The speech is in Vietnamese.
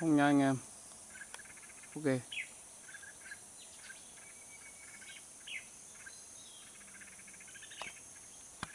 không nha anh em. Ok.